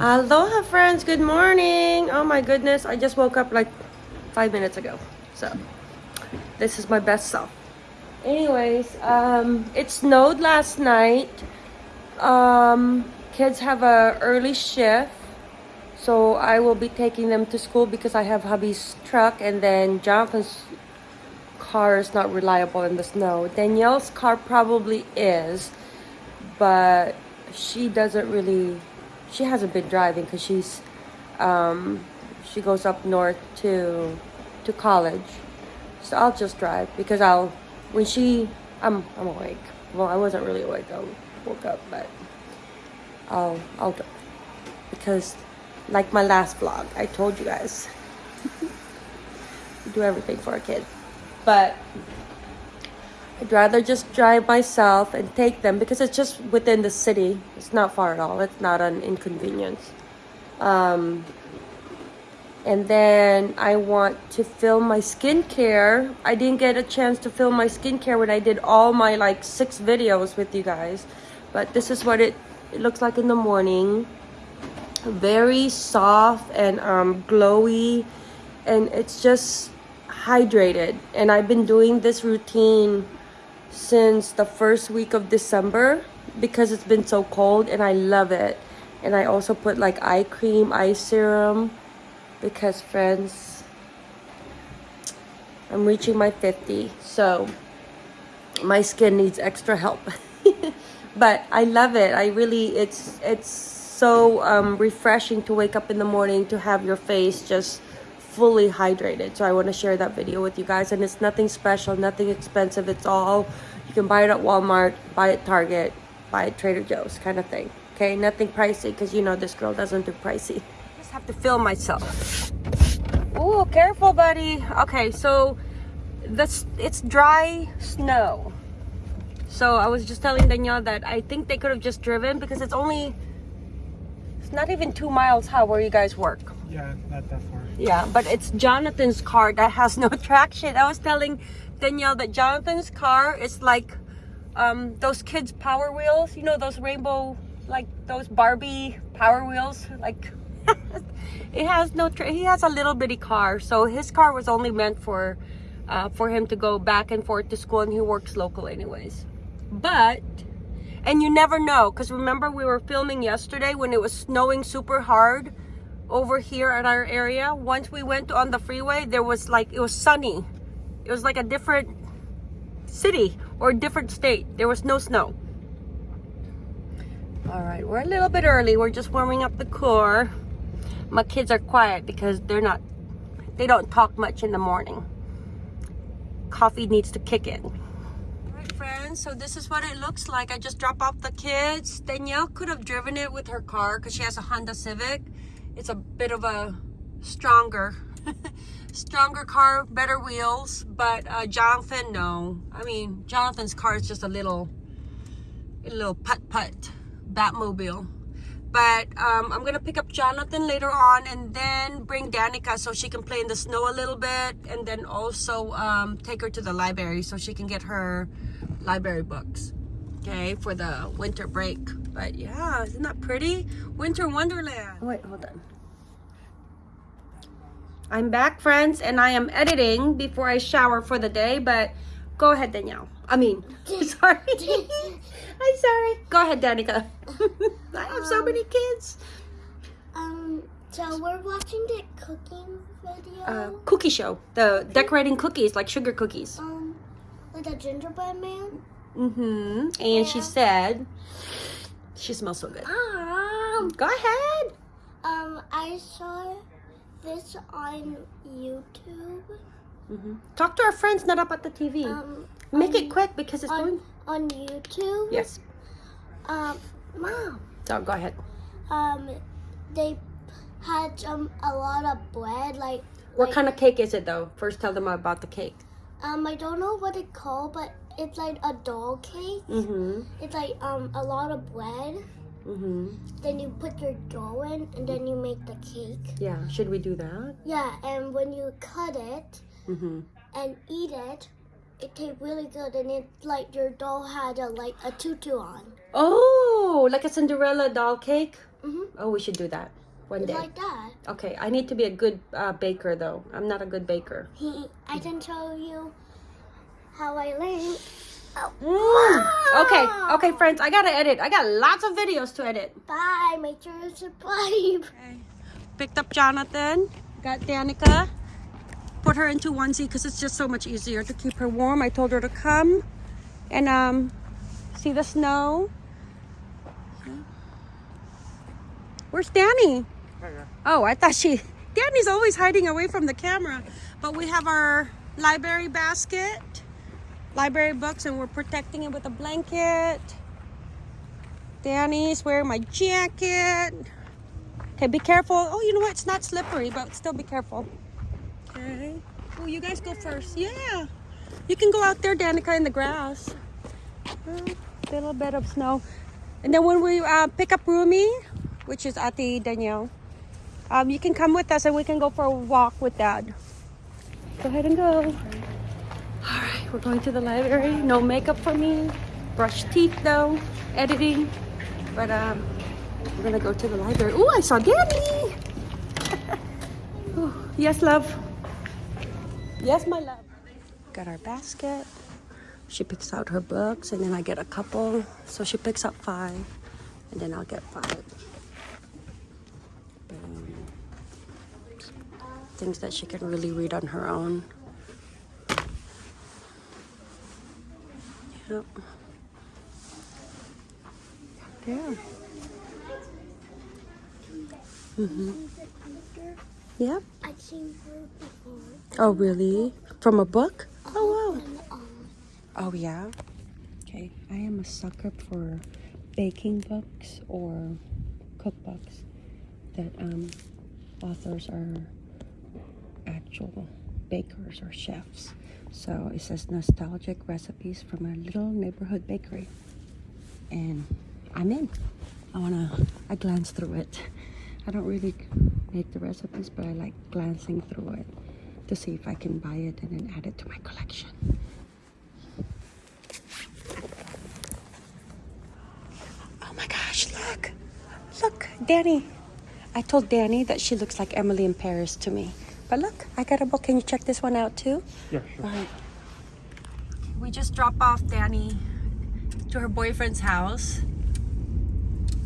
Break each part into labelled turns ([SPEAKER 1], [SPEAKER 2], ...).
[SPEAKER 1] Aloha friends, good morning. Oh my goodness, I just woke up like five minutes ago. So this is my best self. Anyways, um, it snowed last night. Um, kids have a early shift. So I will be taking them to school because I have hubby's truck and then Jonathan's car is not reliable in the snow. Danielle's car probably is, but she doesn't really she hasn't been driving because she's um, she goes up north to to college. So i'll just drive because i'll when she i'm i'm awake. Well i wasn't really awake. I woke up but i'll i'll drive because like my last vlog i told you guys. Do everything for a kid. But I'd rather just drive myself and take them because it's just within the city. It's not far at all. It's not an inconvenience. Um, and then I want to film my skincare. I didn't get a chance to film my skincare when I did all my like six videos with you guys. But this is what it, it looks like in the morning. Very soft and um, glowy. And it's just hydrated. And I've been doing this routine since the first week of December because it's been so cold and I love it. And I also put like eye cream, eye serum because friends, I'm reaching my 50. So my skin needs extra help. but I love it. I really, it's, it's so um, refreshing to wake up in the morning to have your face just fully hydrated. So i want to share that video with you guys and it's nothing special nothing expensive it's all you can buy it at walmart buy it target buy it trader joe's kind of thing okay? Nothing pricey because you know this girl doesn't do pricey. I just have to film myself. Oh careful buddy. Okay so this it's dry snow. So i was just telling danielle that i think they could have just driven because it's only it's not even two miles how where you guys work
[SPEAKER 2] yeah, not that far.
[SPEAKER 1] Yeah, but it's Jonathan's car that has no traction. I was telling Danielle that Jonathan's car is like um, those kids' power wheels. You know, those rainbow, like those Barbie power wheels. Like, it has no, he has a little bitty car. So his car was only meant for, uh, for him to go back and forth to school and he works local anyways. But, and you never know, because remember we were filming yesterday when it was snowing super hard over here at our area once we went on the freeway there was like it was sunny. It was like a different city or different state. There was no snow. All right we're a little bit early. We're just warming up the core my kids are quiet because they're not they don't talk much in the morning. Coffee needs to kick in. All right friends so this is what it looks like. I just dropped off the kids. Danielle could have driven it with her car because she has a honda civic it's a bit of a stronger stronger car better wheels but uh, jonathan no. I mean jonathan's car is just a little a little putt putt batmobile. But um, i'm gonna pick up jonathan later on and then bring danica so she can play in the snow a little bit and then also um, take her to the library so she can get her library books okay for the winter break but yeah isn't that pretty? Winter wonderland. Wait hold on. I'm back friends and i am editing before i shower for the day but go ahead danielle. I mean sorry. I'm sorry. Go ahead danica. I have so many kids.
[SPEAKER 3] Um, so we're watching the cooking video.
[SPEAKER 1] uh, cookie show. The decorating cookies like sugar cookies.
[SPEAKER 3] Um, with a gingerbread man.
[SPEAKER 1] mm-hmm. And she said she smells so good
[SPEAKER 3] Um,
[SPEAKER 1] go ahead
[SPEAKER 3] um, I saw this on YouTube.
[SPEAKER 1] hmm Talk to our friends, not up at the TV.
[SPEAKER 3] Um,
[SPEAKER 1] Make
[SPEAKER 3] on,
[SPEAKER 1] it quick because it's going.
[SPEAKER 3] on on YouTube.
[SPEAKER 1] Yes.
[SPEAKER 3] Um, mom.
[SPEAKER 1] So go ahead.
[SPEAKER 3] Um, they had um a lot of bread, like
[SPEAKER 1] What
[SPEAKER 3] like,
[SPEAKER 1] kind of cake is it though? First, tell them about the cake.
[SPEAKER 3] Um, I don't know what it's called, but it's like a doll cake.
[SPEAKER 1] Mm-hmm.
[SPEAKER 3] It's like um a lot of bread.
[SPEAKER 1] Mm-hmm.
[SPEAKER 3] Then you put your dough in, and then you make the cake.
[SPEAKER 1] Yeah. Should we do that?
[SPEAKER 3] Yeah, and when you cut it
[SPEAKER 1] Mm-hmm.
[SPEAKER 3] and eat it, it tastes really good, and it's like your doll had a like a tutu on.
[SPEAKER 1] Oh, like a Cinderella doll cake.
[SPEAKER 3] Mm-hmm.
[SPEAKER 1] Oh, we should do that one day.
[SPEAKER 3] Like that.
[SPEAKER 1] Okay, I need to be a good uh, baker though. I'm not a good baker.
[SPEAKER 3] I can show you how I learn. Oh.
[SPEAKER 1] Mm. Okay, okay, friends, I gotta edit. I got lots of videos to edit.
[SPEAKER 3] Bye. Make sure to subscribe.
[SPEAKER 1] Picked up Jonathan, got Danica, put her into onesie because it's just so much easier to keep her warm. I told her to come and um, see the snow. Where's Danny? Oh, I thought she. Danny's always hiding away from the camera. But we have our library basket, library books, and we're protecting it with a blanket. Danny's wearing my jacket. Okay, be careful. Oh, you know what? It's not slippery, but still be careful. Okay. Oh, you guys go first. Yeah. You can go out there, Danica, in the grass. Oh, little bit of snow. And then when we uh, pick up Rumi, which is Ati Danielle, um, you can come with us and we can go for a walk with Dad. Go ahead and go. All right, we're going to the library. No makeup for me. Brush teeth though. Editing. But um, we're gonna go to the library. Oh, I saw Danny. Yes, love. Yes, my love. Got our basket. She picks out her books, and then I get a couple. So she picks up five, and then I'll get five. Things that she can really read on her own. Yep. Yeah. Mm-hmm. Yep.
[SPEAKER 3] I've seen her before.
[SPEAKER 1] Oh, really? From a book? Oh, wow. Oh, yeah? Okay. I am a sucker for baking books or cookbooks that um, authors are actual bakers or chefs. So it says nostalgic recipes from a little neighborhood bakery. And I'm in. I want to, I glance through it. I don't really make the recipes, but I like glancing through it to see if I can buy it and then add it to my collection. Oh my gosh, look. Look, Danny. I told Danny that she looks like Emily in Paris to me. But look, I got a book. Can you check this one out too?
[SPEAKER 2] Yeah, sure.
[SPEAKER 1] All right. We just dropped off Danny to her boyfriend's house.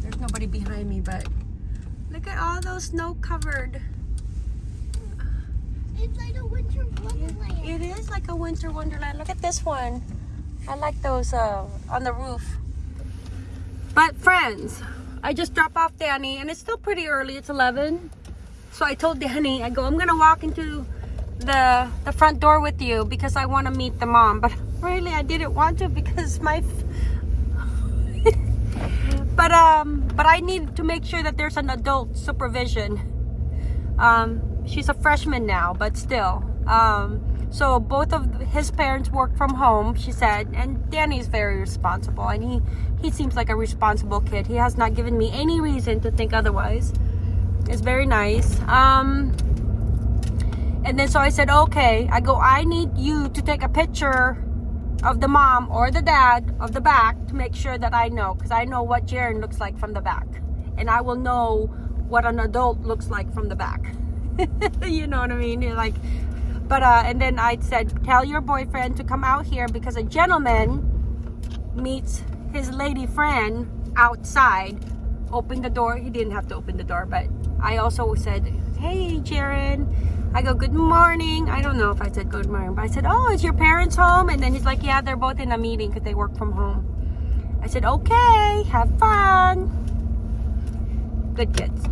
[SPEAKER 1] There's nobody behind me, but look at all those snow covered.
[SPEAKER 3] it's like a winter wonderland.
[SPEAKER 1] It is like a winter wonderland. Look at this one. I like those uh, on the roof. But friends, I just dropped off Danny and it's still pretty early. It's 11. So I told Danny, I go, I'm gonna walk into the the front door with you because I want to meet the mom. But really, I didn't want to because my. but um, but I need to make sure that there's an adult supervision. Um, she's a freshman now, but still. Um, so both of his parents work from home, she said, and Danny's very responsible, and he he seems like a responsible kid. He has not given me any reason to think otherwise. It's very nice. Um, and then so I said, okay. I go, I need you to take a picture of the mom or the dad of the back to make sure that I know, because I know what Jaren looks like from the back, and I will know what an adult looks like from the back. you know what I mean? You're like, but uh, and then I said, tell your boyfriend to come out here because a gentleman meets his lady friend outside. Open the door. He didn't have to open the door, but I also said, hey, Jaren. I go, good morning. I don't know if I said good morning, but I said, oh, is your parents home? And then he's like, yeah, they're both in a meeting because they work from home. I said, okay, have fun. Good kids.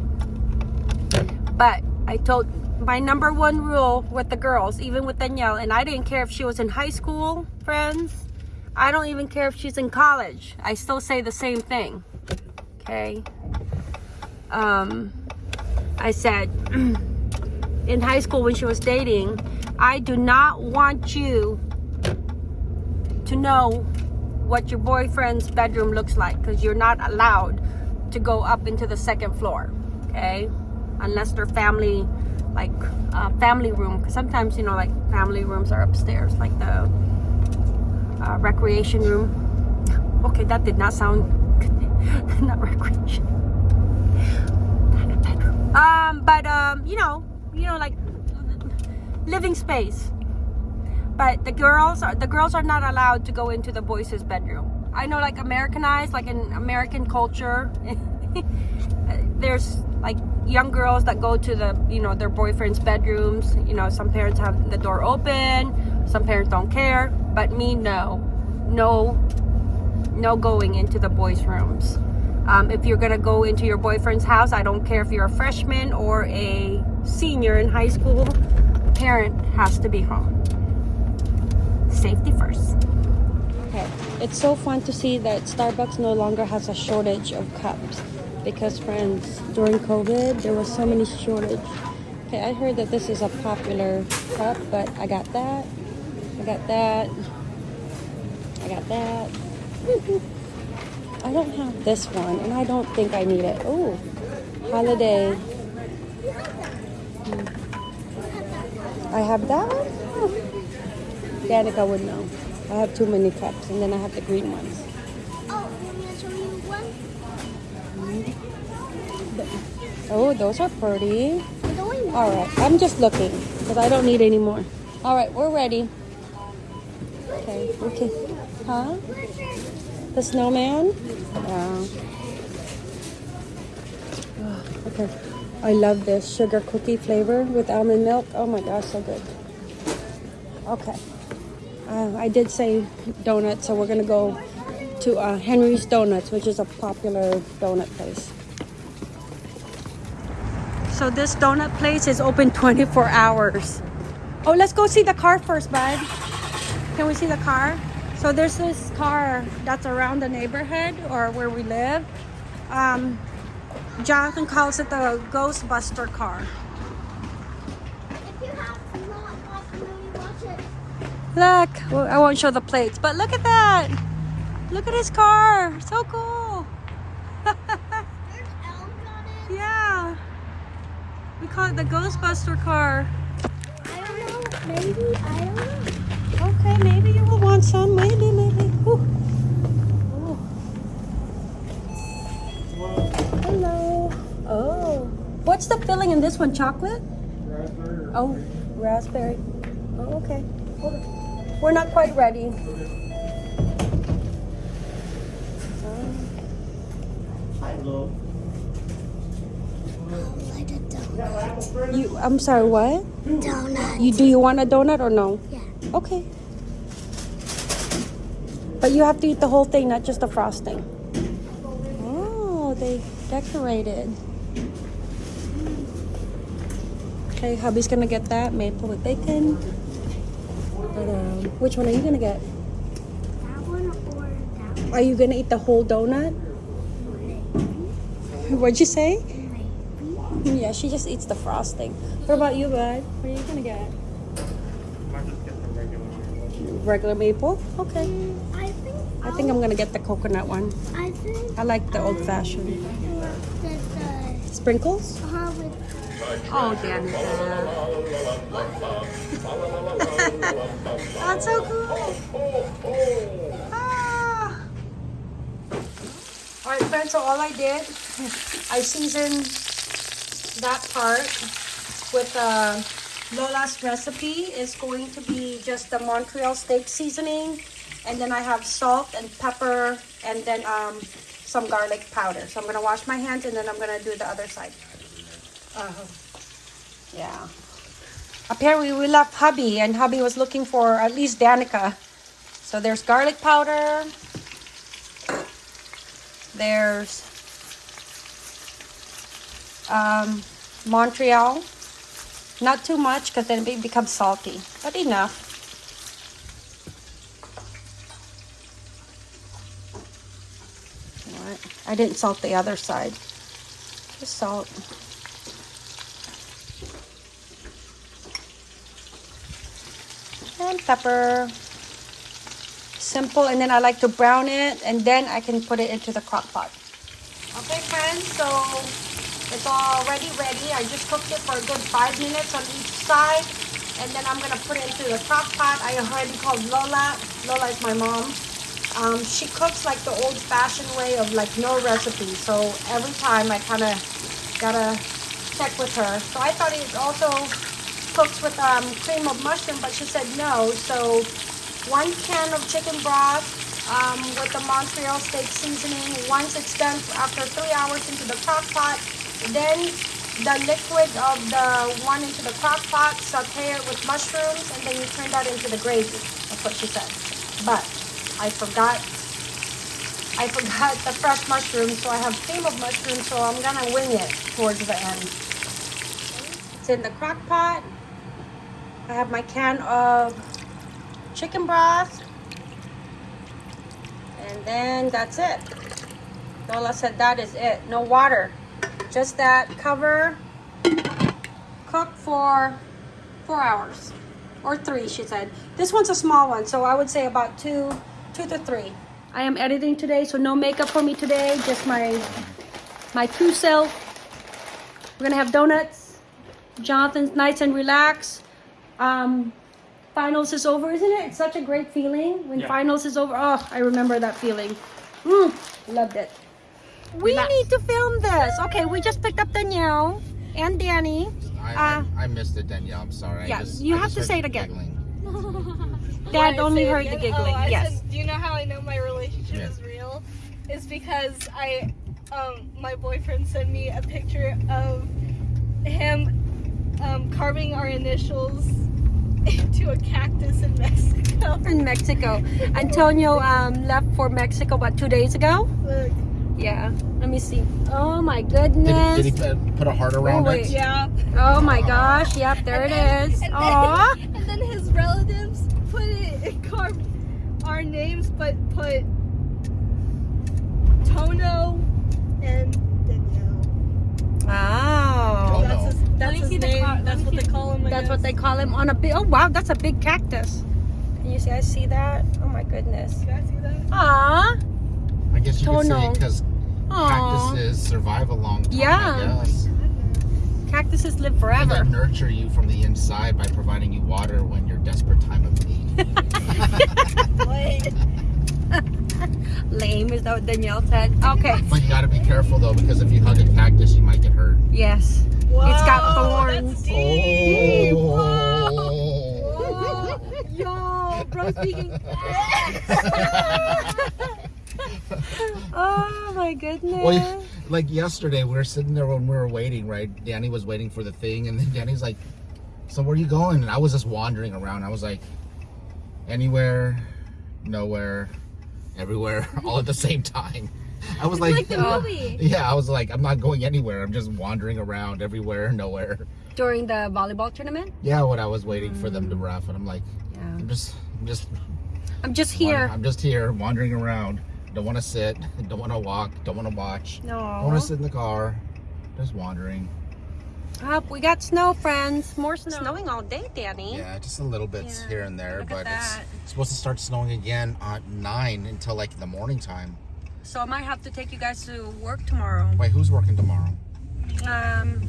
[SPEAKER 1] But I told my number one rule with the girls, even with Danielle, and I didn't care if she was in high school, friends. I don't even care if she's in college. I still say the same thing. Okay. Um, I said in high school when she was dating, I do not want you to know what your boyfriend's bedroom looks like because you're not allowed to go up into the second floor. Okay. Unless they're family like uh, family room because sometimes you know like family rooms are upstairs like the uh, recreation room okay that did not sound not recreation Um, but um, you know, you know, like living space. But the girls are the girls are not allowed to go into the boys' bedroom. I know, like Americanized, like in American culture, there's like young girls that go to the you know their boyfriends' bedrooms. You know, some parents have the door open, some parents don't care. But me, no, no, no going into the boys' rooms. Um, if you're gonna go into your boyfriend's house, I don't care if you're a freshman or a senior in high school. Parent has to be home. Safety first. Okay, it's so fun to see that Starbucks no longer has a shortage of cups because, friends, during COVID there was so many shortage. Okay, I heard that this is a popular cup, but I got that. I got that. I got that. I don't have this one, and I don't think I need it. Oh, holiday. Hmm. I have that one. Oh. Danica would know. I have too many cups, and then I have the green ones.
[SPEAKER 3] Oh, let me show you one.
[SPEAKER 1] Oh, those are pretty.
[SPEAKER 3] There's only one.
[SPEAKER 1] All right, I'm just looking because I don't need any more. All right, we're ready. Okay, okay. Huh? The snowman? Yeah. Oh, okay. I love this sugar cookie flavor with almond milk. Oh my gosh, so good. Okay. Uh, I did say donuts, so we're gonna go to uh, Henry's Donuts, which is a popular donut place. So this donut place is open 24 hours. Oh, let's go see the car first, bud. Can we see the car? So there's this car that's around the neighborhood or where we live. Um, Jonathan calls it the Ghostbuster car.
[SPEAKER 3] If you have not watched the movie, watch it.
[SPEAKER 1] Look, well, I won't show the plates, but look at that. Look at his car. So cool.
[SPEAKER 3] There's elves on it.
[SPEAKER 1] yeah. We call it the Ghostbuster car.
[SPEAKER 3] I don't know. Maybe. I don't know.
[SPEAKER 1] Okay, maybe you will want some. Maybe, maybe. Ooh. Ooh. Hello. Oh. What's the filling in this one? Chocolate?
[SPEAKER 2] Raspberry.
[SPEAKER 1] Oh, raspberry. Oh, okay. We're not quite ready.
[SPEAKER 2] Hello.
[SPEAKER 3] Like a donut.
[SPEAKER 1] You, I'm sorry, what?
[SPEAKER 3] Donut.
[SPEAKER 1] You do you want a donut or no?
[SPEAKER 3] Yeah.
[SPEAKER 1] Okay. But you have to eat the whole thing, not just the frosting. Oh, they decorated. Okay, hubby's gonna get that maple with bacon. But, um, which one are you gonna get?
[SPEAKER 3] That one or that one?
[SPEAKER 1] Are you gonna eat the whole donut? What'd you say? Yeah, she just eats the frosting. What about you, bud? What are you gonna get?
[SPEAKER 2] Might just get the regular one.
[SPEAKER 1] Regular maple? Okay.
[SPEAKER 3] I think.
[SPEAKER 1] I think I'm gonna get the coconut one.
[SPEAKER 3] I think.
[SPEAKER 1] I like the old fashioned.
[SPEAKER 3] The.
[SPEAKER 1] Sprinkles?
[SPEAKER 3] Uh, with
[SPEAKER 1] Oh, Danica. That's so cool. Ah. All right, friends, so all I did, I seasoned that part with uh, Lola's recipe is going to be just the Montreal steak seasoning. And then I have salt and pepper and then um, some garlic powder. So I'm going to wash my hands and then I'm going to do the other side. Uh, yeah. Apparently we left hubby and hubby was looking for at least Danica. So there's garlic powder. There's um, Montreal. Not too much because then it becomes salty, but enough. I didn't salt the other side. Just salt. and pepper. Simple, and then I like to brown it, and then I can put it into the crock pot. Okay, friends, so it's already ready. I just cooked it for a good five minutes on each side, and then I'm gonna put it into the crock pot. I already called Lola. Lola is my mom. Um, she cooks like the old-fashioned way of like no recipe. So every time I kind of gotta check with her. So I thought it also cooks with um, cream of mushroom, but she said no. So one can of chicken broth um, with the Montreal steak seasoning. Once it's done after three hours into the crock pot, then the liquid of the one into the crock pot, saute it with mushrooms, and then you turn that into the gravy. That's what she said. But I forgot. I forgot the fresh mushrooms, so I have cream of mushrooms, so I'm gonna wing it towards the end. It's in the crock pot. I have my can of chicken broth. And then that's it. Lola said that is it. No water. Just that cover. Cook for four hours. Or three, she said. This one's a small one, so I would say about two, two to three. I am editing today, so no makeup for me today. Just my my true self. We're gonna have donuts. Jonathan's nice and relaxed. Um, finals is over, isn't it? It's such a great feeling when
[SPEAKER 2] Yeah.
[SPEAKER 1] finals is over. Oh, I remember that feeling. Mm, loved it. We
[SPEAKER 2] Relax.
[SPEAKER 1] need to film this. Okay, we just picked up Danielle and Danny.
[SPEAKER 4] I,
[SPEAKER 1] Uh,
[SPEAKER 4] I, I missed it, Danielle. I'm sorry.
[SPEAKER 1] yeah,
[SPEAKER 4] just,
[SPEAKER 1] you
[SPEAKER 4] I
[SPEAKER 1] have to say it again. Dad
[SPEAKER 5] Why,
[SPEAKER 1] only
[SPEAKER 5] say it
[SPEAKER 1] heard the giggling.
[SPEAKER 5] Oh,
[SPEAKER 1] yes.
[SPEAKER 5] Said, do you know how I know my relationship
[SPEAKER 4] Yeah.
[SPEAKER 5] is real? It's because I, um, my boyfriend sent me a picture of him um, carving our initials into a cactus in Mexico.
[SPEAKER 1] In Mexico. Antonio um, left for Mexico about two days ago.
[SPEAKER 5] Look,
[SPEAKER 1] Yeah. Let me see. Oh my goodness.
[SPEAKER 4] did he put, put a heart around
[SPEAKER 1] wait.
[SPEAKER 4] it?
[SPEAKER 5] yeah.
[SPEAKER 1] Oh my gosh. Yep, there it
[SPEAKER 5] And then-
[SPEAKER 1] is.
[SPEAKER 5] And
[SPEAKER 1] Aw.
[SPEAKER 5] then, and then his relatives put it, it carved our names, but put Tono and Danielle.
[SPEAKER 1] Wow.
[SPEAKER 4] Oh,
[SPEAKER 5] That's his, that's his name. That's what they call him. I
[SPEAKER 1] That's what they call him on a big. Oh wow, that's a big cactus. Can you see? I see that. Oh my goodness.
[SPEAKER 5] Can I see that?
[SPEAKER 1] Ah.
[SPEAKER 4] I guess you could say
[SPEAKER 1] Tono.
[SPEAKER 4] because
[SPEAKER 1] Aw.
[SPEAKER 4] cactuses survive a long time.
[SPEAKER 1] Yeah.
[SPEAKER 4] I guess.
[SPEAKER 1] Oh cactuses live forever.
[SPEAKER 4] they nurture you from the inside by providing you water when you're desperate time of need.
[SPEAKER 5] What?
[SPEAKER 1] Lame is that what Danielle said? Okay.
[SPEAKER 4] but you got to be careful though, because if you hug a cactus, you might get hurt.
[SPEAKER 1] Yes.
[SPEAKER 5] Whoa,
[SPEAKER 1] It's got
[SPEAKER 5] that's
[SPEAKER 1] thorns.
[SPEAKER 5] deep.
[SPEAKER 4] Oh.
[SPEAKER 5] Yo, bro, speaking.
[SPEAKER 1] Oh my goodness.
[SPEAKER 4] Well, like yesterday, we were sitting there when we were waiting, right? Danny was waiting for the thing, and then Danny's like, "So where are you going?" And I was just wandering around. I was like, "Anywhere, nowhere, everywhere, all at the same time." I was like,
[SPEAKER 5] like the oh. movie.
[SPEAKER 4] "Yeah." I was like, "I'm not going anywhere. I'm just wandering around, everywhere, nowhere."
[SPEAKER 1] During the volleyball tournament?
[SPEAKER 4] Yeah, when I was waiting for them to ref, and I'm like,
[SPEAKER 1] Yeah.
[SPEAKER 4] "I'm just, I'm just
[SPEAKER 1] I'm just here.
[SPEAKER 4] I'm just here, wandering around. Don't want to sit. Don't want to walk. Don't want to watch." No. I want to sit in the car, just wandering.
[SPEAKER 1] Up, we got snow, friends. More snow. Snowing all day, Danny.
[SPEAKER 4] Yeah, just a little bit
[SPEAKER 1] Yeah,
[SPEAKER 4] here and there,
[SPEAKER 1] look
[SPEAKER 4] but it's, it's supposed to start snowing again at nine until like the morning time.
[SPEAKER 1] So I might have to take you guys to work tomorrow.
[SPEAKER 4] Wait, who's working tomorrow?
[SPEAKER 1] Um,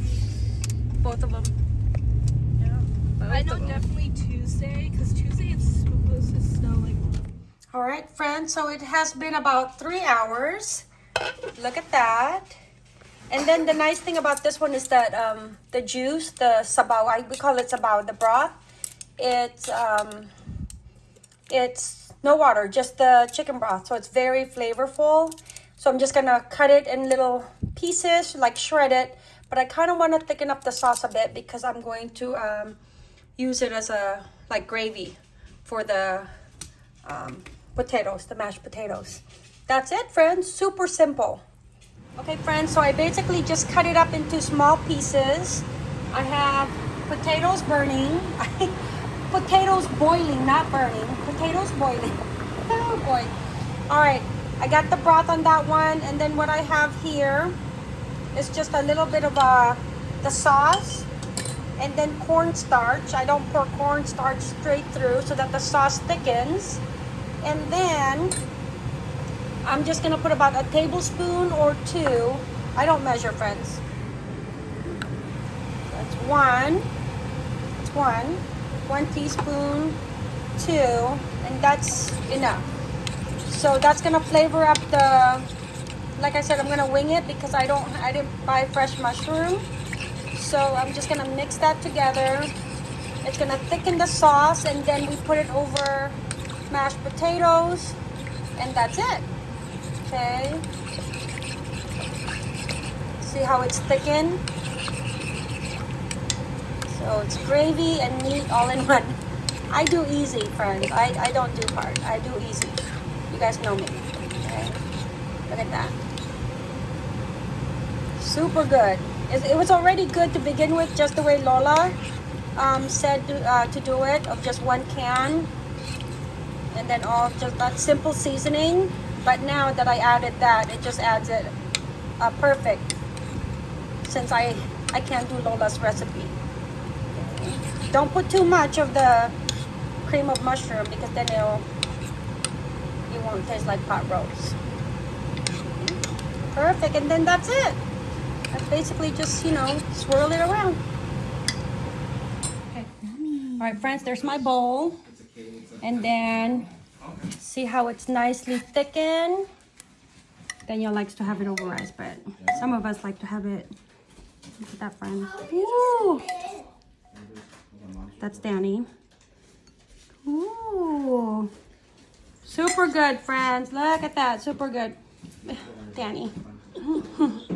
[SPEAKER 1] both of them. Yeah. both
[SPEAKER 5] I know
[SPEAKER 1] of 'em.
[SPEAKER 5] definitely Tuesday, because Tuesday it's supposed to snow like.
[SPEAKER 1] All right, friends. So it has been about three hours. Look at that. And then the nice thing about this one is that um, the juice, the sabaw, I, we call it sabaw, the broth. It's um, it's no water, just the chicken broth. So it's very flavorful. So I'm just gonna cut it in little pieces, like shred it. But I kind of want to thicken up the sauce a bit because I'm going to um, use it as a like gravy for the um, potatoes, the mashed potatoes. That's it, friends. Super simple. Okay, friends, so I basically just cut it up into small pieces. I have potatoes burning, potatoes boiling, not burning, potatoes boiling. Oh boy. All right, I got the broth on that one, and then what I have here is just a little bit of uh, the sauce and then cornstarch. I don't pour cornstarch straight through so that the sauce thickens. And then I'm just gonna put about a tablespoon or two. I don't measure, friends. That's one. That's one. One teaspoon, two, and that's enough. So that's gonna flavor up the, like I said, I'm gonna wing it because I don't, I didn't buy fresh mushroom. So I'm just gonna mix that together. It's gonna thicken the sauce and then we put it over mashed potatoes and that's it. Okay. See how it's thickened? So it's gravy and meat all in one. I do easy, friends. I, I don't do hard. I do easy. You guys know me. Okay. Look at that. Super good. It, was already good to begin with, just the way Lola um, said to, uh, to do it, of just one can. And then all just that simple seasoning. But now that I added that, it just adds it uh, perfect. Since I, I can't do Lola's recipe. Don't put too much of the cream of mushroom because then it'll it won't taste like pot roast. Perfect, and then that's it. That's basically just you know swirl it around. Okay. All right, friends. There's my bowl, and then see how it's nicely thickened. Danielle likes to have it over rice, but some of us like to have it. Look at that, friends. Ooh. That's Danny. Ooh. Super good, friends. Look at that. Super good. Danny.